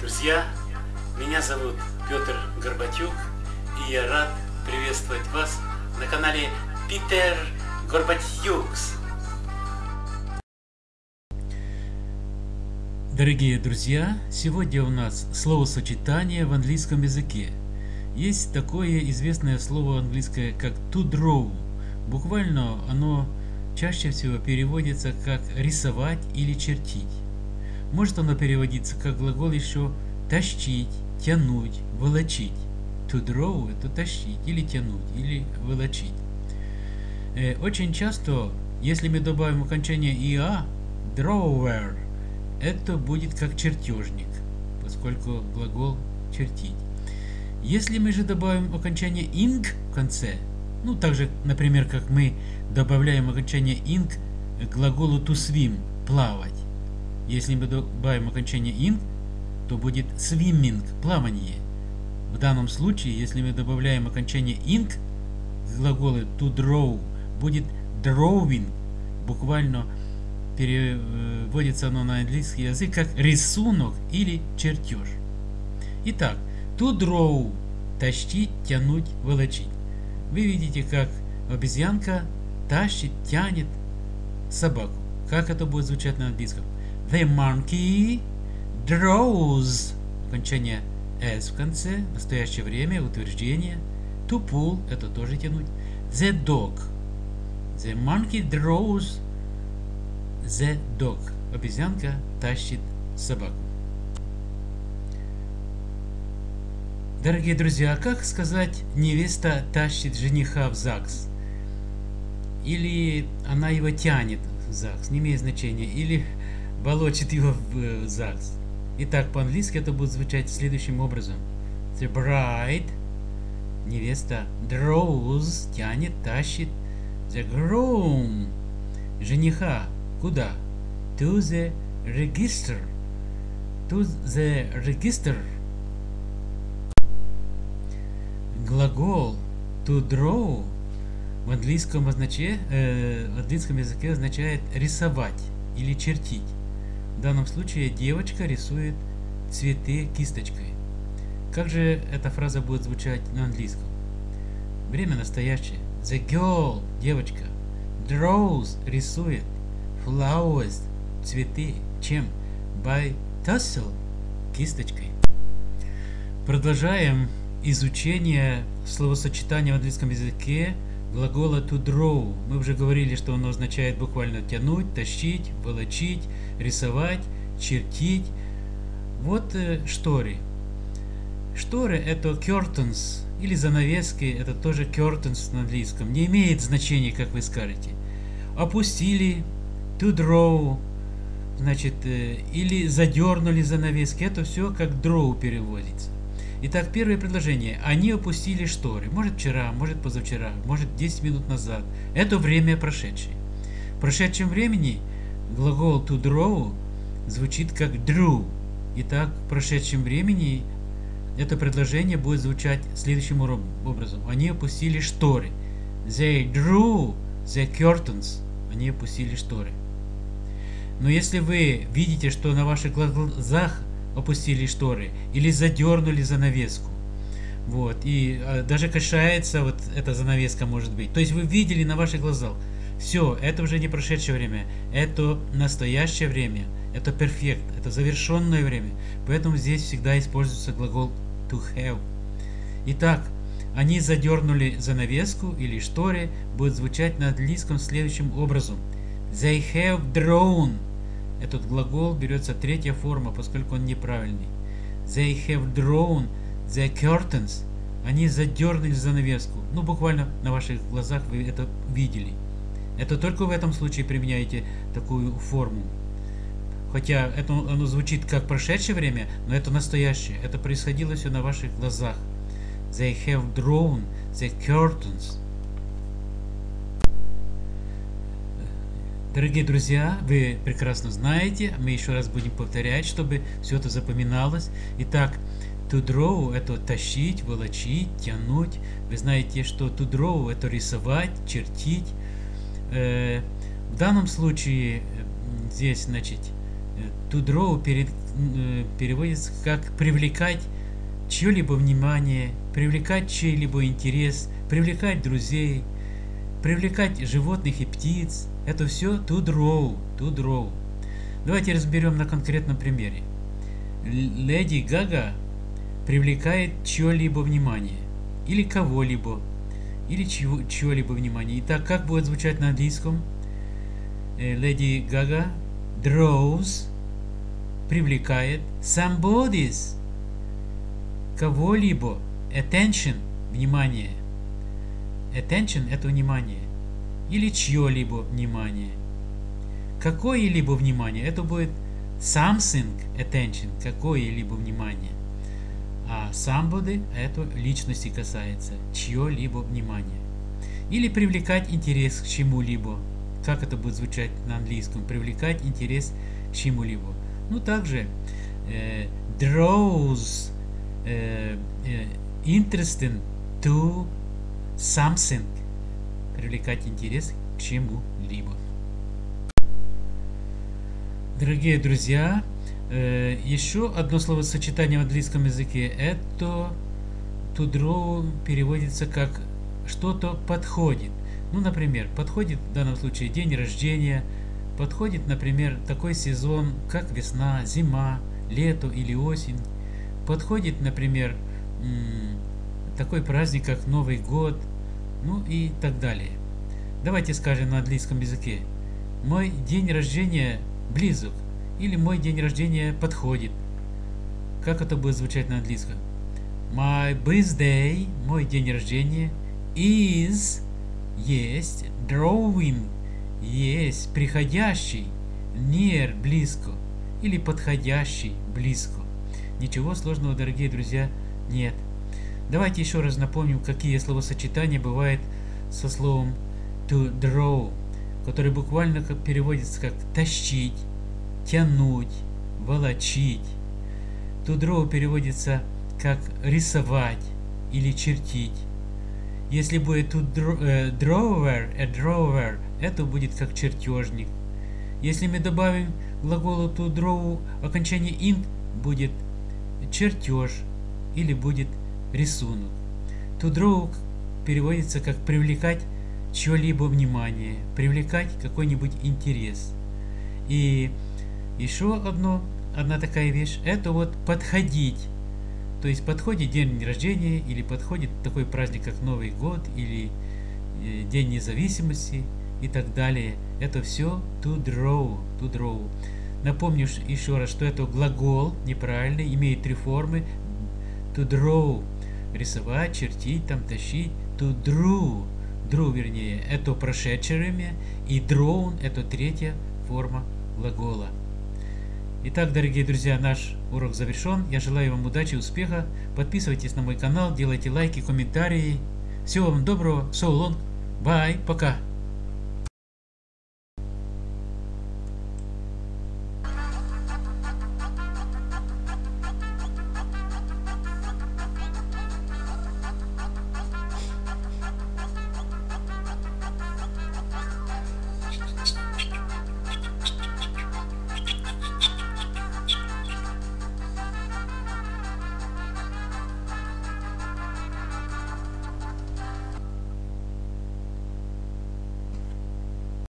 друзья! Меня зовут Петр Горбатюк, и я рад приветствовать вас на канале Питер Горбатюкс. Дорогие друзья, сегодня у нас словосочетание в английском языке. Есть такое известное слово английское, как to draw. Буквально оно чаще всего переводится как рисовать или чертить. Может оно переводиться как глагол еще тащить, тянуть, волочить. To draw – это тащить или тянуть, или волочить. Э, очень часто, если мы добавим окончание «иа», drawer, это будет как чертежник, поскольку глагол «чертить». Если мы же добавим окончание «ing» в конце, ну, так же, например, как мы добавляем окончание «ing» к глаголу «to swim» – «плавать», если мы добавим окончание ing, то будет swimming – плавание. В данном случае, если мы добавляем окончание ing к глаголу to draw, будет drawing. Буквально переводится оно на английский язык как рисунок или чертеж. Итак, to draw – тащить, тянуть, волочить. Вы видите, как обезьянка тащит, тянет собаку. Как это будет звучать на английском? The monkey draws. Окончание s в конце, настоящее время, утверждение. To pull, это тоже тянуть. The dog. The monkey draws the dog. Обезьянка тащит собаку. Дорогие друзья, как сказать невеста тащит жениха в ЗАГС? Или она его тянет в ЗАГС, не имеет значения. Или волочит его в э, ЗАГС. Итак, по-английски это будет звучать следующим образом. The bride, невеста, draws, тянет, тащит. The groom, жениха, куда? To the register. To the register. Глагол to draw в английском, означе, э, в английском языке означает рисовать или чертить. В данном случае девочка рисует цветы кисточкой. Как же эта фраза будет звучать на английском? Время настоящее. The girl, девочка, draws, рисует, flowers, цветы, чем? By tussle, кисточкой. Продолжаем изучение словосочетания в английском языке глагола to draw. Мы уже говорили, что оно означает буквально тянуть, тащить, волочить, рисовать, чертить. Вот э, шторы. Шторы это curtains или занавески, это тоже curtains на английском. Не имеет значения, как вы скажете. Опустили, to draw, значит, э, или задернули занавески. Это все как draw переводится. Итак, первое предложение. Они опустили шторы. Может вчера, может позавчера, может 10 минут назад. Это время прошедшее. В прошедшем времени глагол to draw звучит как drew. Итак, в прошедшем времени это предложение будет звучать следующим образом. Они опустили шторы. They drew the curtains. Они опустили шторы. Но если вы видите, что на ваших глазах опустили шторы или задернули занавеску. Вот, и а, даже кашается вот эта занавеска может быть. То есть вы видели на ваших глазах. Все, это уже не прошедшее время, это настоящее время, это перфект, это завершенное время. Поэтому здесь всегда используется глагол to have. Итак, они задернули занавеску или шторы, будет звучать на английском следующим образом. They have drawn этот глагол берется третья форма, поскольку он неправильный. They have drawn the curtains. Они задернули занавеску. Ну, буквально на ваших глазах вы это видели. Это только в этом случае применяете такую форму. Хотя это, оно звучит как прошедшее время, но это настоящее. Это происходило все на ваших глазах. They have drawn the curtains. Дорогие друзья, вы прекрасно знаете, мы еще раз будем повторять, чтобы все это запоминалось. Итак, to draw – это тащить, волочить, тянуть. Вы знаете, что to draw – это рисовать, чертить. Э, в данном случае здесь, значит, to draw перед э, переводится как привлекать чье-либо внимание, привлекать чей-либо интерес, привлекать друзей, привлекать животных и птиц. Это все to draw, to draw. Давайте разберем на конкретном примере. Леди Гага привлекает чье-либо внимание, или кого-либо, или чье-либо внимание. Итак, как будет звучать на английском? Э, Леди Гага draws, привлекает somebody's, кого-либо, attention, внимание. Attention – это внимание. Или чье-либо внимание. Какое-либо внимание – это будет something attention, какое-либо внимание. А somebody – это личности касается, чье-либо внимание. Или привлекать интерес к чему-либо – как это будет звучать на английском, привлекать интерес к чему-либо. Ну, также э, draws э, э, interesting to something, привлекать интерес к чему-либо. Дорогие друзья, э, еще одно словосочетание в английском языке это to draw переводится как что-то подходит. Ну, например, подходит в данном случае день рождения, подходит, например, такой сезон, как весна, зима, лето или осень. Подходит, например, такой праздник, как Новый год, ну и так далее. Давайте скажем на английском языке. Мой день рождения близок или мой день рождения подходит. Как это будет звучать на английском? My birthday, мой день рождения, is есть drawing, есть приходящий, near, близко, или подходящий, близко. Ничего сложного, дорогие друзья, нет. Давайте еще раз напомним, какие словосочетания бывают со словом to draw, который буквально переводится как тащить, тянуть, волочить. To draw переводится как рисовать или чертить. Если будет тут э, drawer, a drawer, это будет как чертежник. Если мы добавим глаголу to draw окончание int, будет чертеж или будет рисунок. To draw переводится как привлекать чье-либо внимание, привлекать какой-нибудь интерес. И еще одно, одна такая вещь, это вот подходить то есть подходит день рождения или подходит такой праздник, как Новый год или э, День независимости и так далее. Это все to draw, to draw. Напомню еще раз, что это глагол неправильный, имеет три формы. To draw – рисовать, чертить, там тащить. To draw – draw вернее, это прошедшее время. И drawn – это третья форма глагола. Итак, дорогие друзья, наш урок завершен. Я желаю вам удачи успеха. Подписывайтесь на мой канал, делайте лайки, комментарии. Всего вам доброго. So long. Bye. Пока.